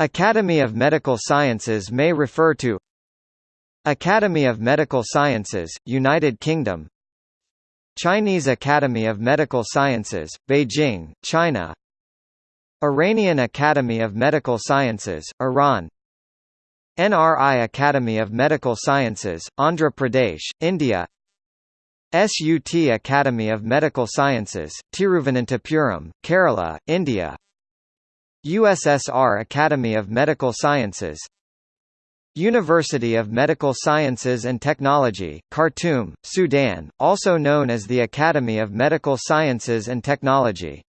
Academy of Medical Sciences may refer to Academy of Medical Sciences, United Kingdom. Chinese Academy of Medical Sciences, Beijing, China. Iranian Academy of Medical Sciences, Iran. NRI Academy of Medical Sciences, Andhra Pradesh, India. SUT Academy of Medical Sciences, Tiruvananthapuram, Kerala, India USSR Academy of Medical Sciences University of Medical Sciences and Technology, Khartoum, Sudan, also known as the Academy of Medical Sciences and Technology